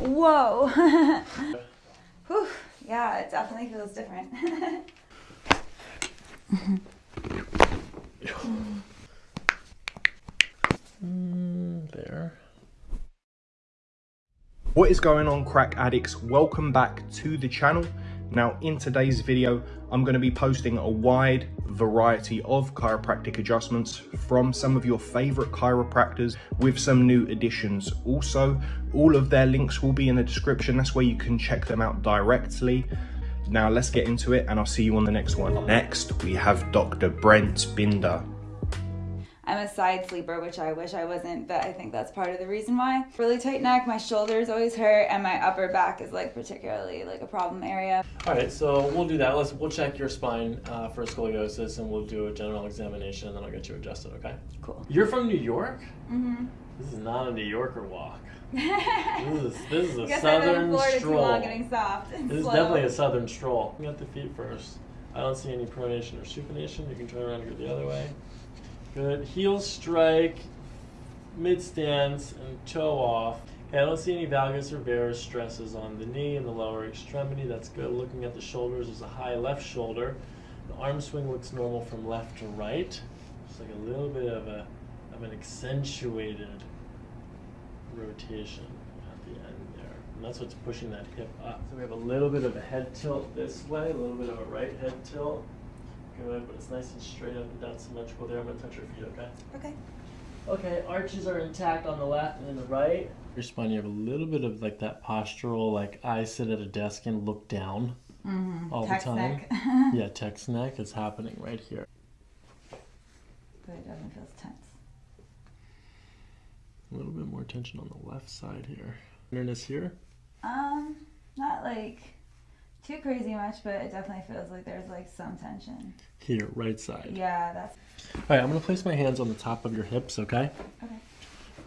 Whoa. Whew. Yeah, it definitely feels different. Mm, there. What is going on crack addicts? Welcome back to the channel. Now in today's video, I'm going to be posting a wide variety of chiropractic adjustments from some of your favorite chiropractors with some new additions. Also, all of their links will be in the description. That's where you can check them out directly. Now let's get into it and I'll see you on the next one. Next, we have Dr. Brent Binder. I'm a side sleeper, which I wish I wasn't, but I think that's part of the reason why. Really tight neck, my shoulders always hurt, and my upper back is like particularly like a problem area. All right, so we'll do that. Let's we'll check your spine uh, for scoliosis, and we'll do a general examination, and then I'll get you adjusted. Okay? Cool. You're from New York. Mm-hmm. This is not a New Yorker walk. This is this is a Guess I've been in southern stroll. long, getting soft and This is slow. definitely a southern stroll. Get the feet first. I don't see any pronation or supination. You can turn around and go the other way. Good. Heel strike, mid stance, and toe off. Okay, I don't see any valgus or varus stresses on the knee and the lower extremity. That's good. Looking at the shoulders, there's a high left shoulder. The arm swing looks normal from left to right. Just like a little bit of a of an accentuated rotation at the end there. And that's what's pushing that hip up. So we have a little bit of a head tilt this way, a little bit of a right head tilt. Good, but it's nice and straight up and down symmetrical there. I'm gonna touch your feet, okay? Okay. Okay, arches are intact on the left and in the right. Your spine, you have a little bit of like that postural, like I sit at a desk and look down Mm-hmm. all Text the time. neck. yeah, text neck is happening right here. but it doesn't feel tense. A little bit more tension on the left side here. Tenderness here. Um, not like too crazy much, but it definitely feels like there's like some tension. Here, right side. Yeah, that's All right, I'm gonna place my hands on the top of your hips, okay? okay.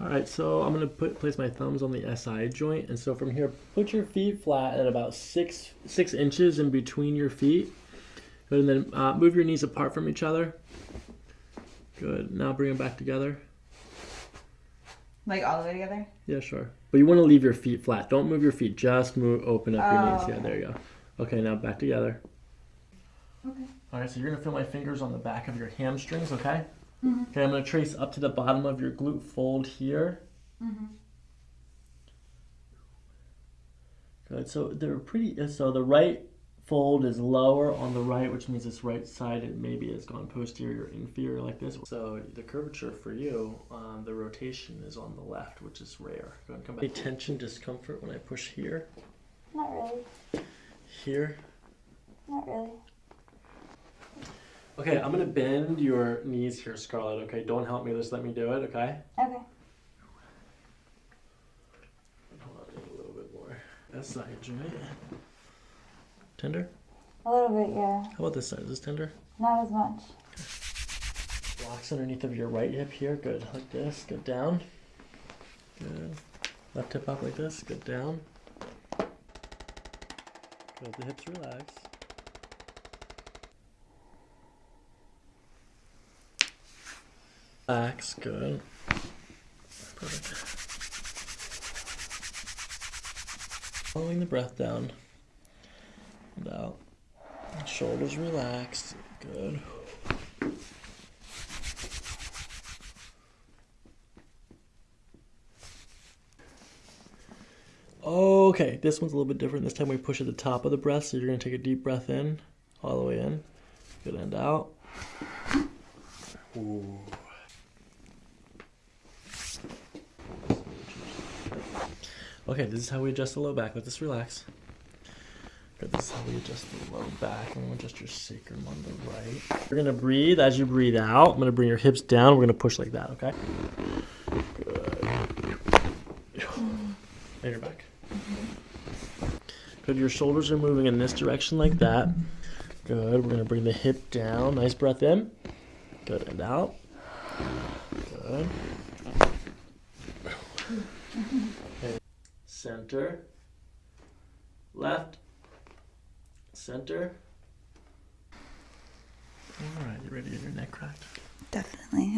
All right, so I'm gonna put place my thumbs on the SI joint, and so from here, put your feet flat at about six six inches in between your feet. Good, and then uh, move your knees apart from each other. Good. Now bring them back together. Like all the way together. Yeah, sure. But you want to leave your feet flat. Don't move your feet. Just move, open up your Oh, knees. Yeah, okay. there you go. Okay, now back together. Okay. All right, so you're gonna feel my fingers on the back of your hamstrings, okay? Mm -hmm. Okay, I'm gonna trace up to the bottom of your glute fold here. Mm-hmm. Good. So they're pretty. uh, So the right fold is lower on the right, which means this right side it maybe has gone posterior, inferior like this. So the curvature for you, um, the rotation is on the left, which is rare. Go ahead and come back. Any tension, discomfort when I push here, Not really. Here. Not really. Okay, I'm gonna bend your knees here, Scarlett. Okay, don't help me. Just let me do it. Okay. Okay. Hold on, a little bit more. That side joint. Tender. A little bit, yeah. How about this side? Is this tender? Not as much. Blocks underneath of your right hip here. Good. Like this. Good down. Good. Left hip up like this. Good down. Good. The hips relax. Relax. Good. Perfect. Following the breath down and out. Shoulders relaxed. Good. Okay, this one's a little bit different. This time we push at the top of the breath, so you're gonna take a deep breath in, all the way in. Good end out. Ooh. Okay, this is how we adjust the low back. Let this relax. Good, this is how we adjust the low back. I'm gonna adjust your sacrum on the right. You're gonna breathe as you breathe out. I'm gonna bring your hips down. We're gonna push like that, okay? Good. And your back. Good. Your shoulders are moving in this direction like that. Good. We're gonna bring the hip down. Nice breath in. Good. And out. Good. Okay. Center. Left. Center. All right. You ready to get your neck cracked? Definitely.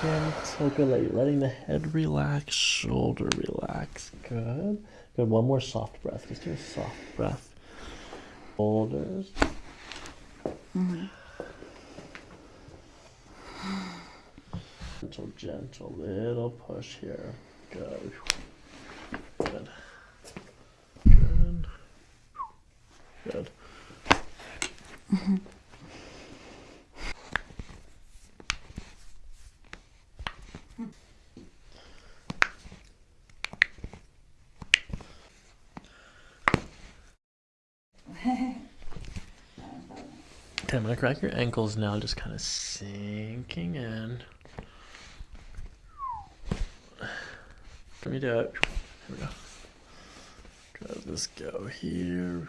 Gentle, good. Let- Letting the head relax, shoulder relax. Good. Good. One more soft breath. Just do a soft breath. Shoulders. Mm-hmm. Gentle, gentle, little push here. Good. Good. Good. Good. Okay, I'm gonna crack your ankles now, just kind of sinking in. Let me do it. Here we go. Let's go here.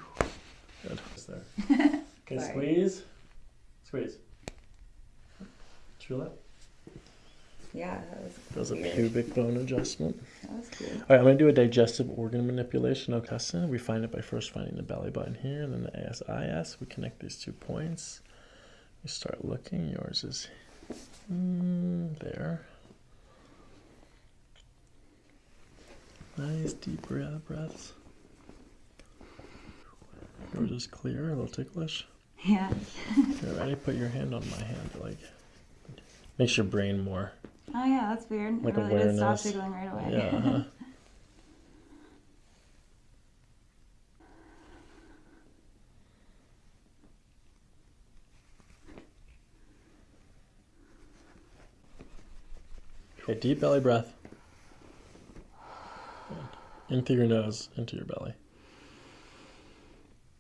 Good. It's there. Okay, squeeze. Squeeze. Feel that? Yeah, that was Does a weird. pubic bone adjustment. That was cool. All right, I'm gonna do a digestive organ manipulation, Okasa. We find it by first finding the belly button here, and then the ASIS. We connect these two points. You start looking. Yours is mm, there. Nice deep breath breaths. Yours is clear, a little ticklish. Yeah. Okay, ready? Put your hand on my hand. Like makes your brain more. Oh yeah, that's weird. Like it really did stop awareness. tickling right away. Yeah. Uh-huh. Okay, deep belly breath. In through your nose, into your belly.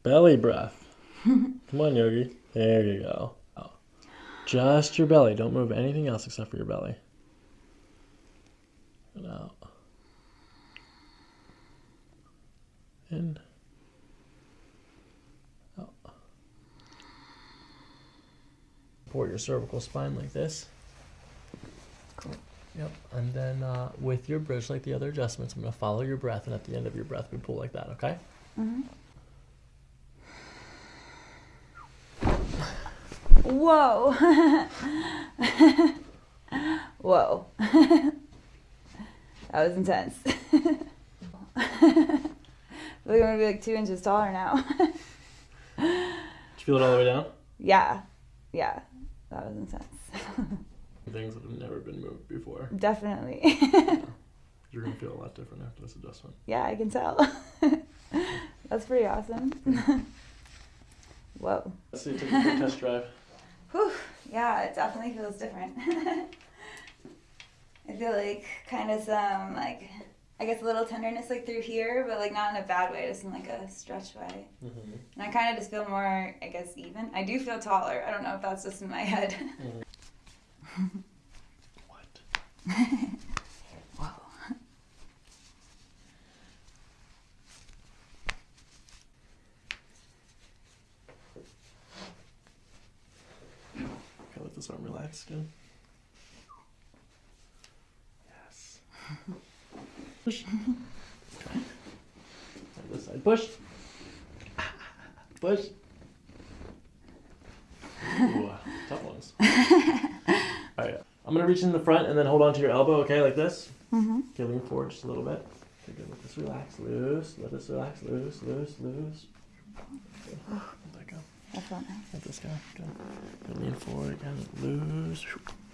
Belly breath. Come on, Yogi. There you go. Out. Just your belly. Don't move anything else except for your belly. And out. In. Out. Support your cervical spine like this. Cool. Yep. And then uh, with your bridge, like the other adjustments, I'm going to follow your breath. And at the end of your breath, we pull like that, okay? hmm Whoa. Whoa. that was intense. I feel like I'm gonna be like two inches taller now. Did you feel it all the way down? yeah. Yeah. That was intense. Things that have never been moved before. Definitely. You're going to feel a lot different after this adjustment. yeah, I can tell. That's pretty awesome. Whoa. Let's see, take a quick test drive. Whew. Yeah, it definitely feels different. I feel like kind of some like I guess a little tenderness like through here, but like not in a bad way, just in like a stretch way. Mm-hmm. And I kind of just feel more, I guess, even. I do feel taller. I don't know if that's just in my head. What? wow. Okay, let this arm relax again. Yes. Push. Okay. This side. Push. Push. Ooh, tough ones. Alright, I'm gonna reach in the front and then hold on to your elbow, okay, like this. Mm-hmm. Okay, lean forward just a little bit. Okay, good. Let this relax, loose. Let this relax, loose, loose, loose. Good. Let that go. I felt nice. Let this go. Good. Good. Lean forward again. Loose.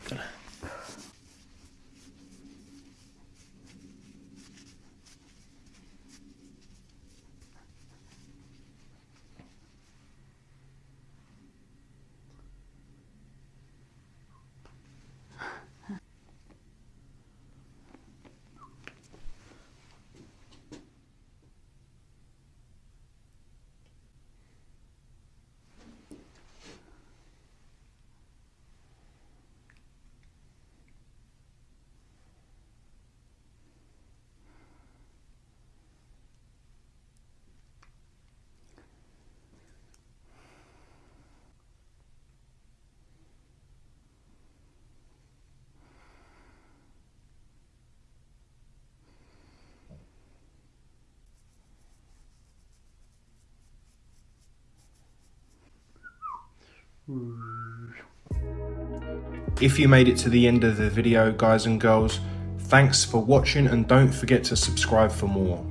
Good. If you made it to the end of the video, guys and girls, thanks for watching and don't forget to subscribe for more.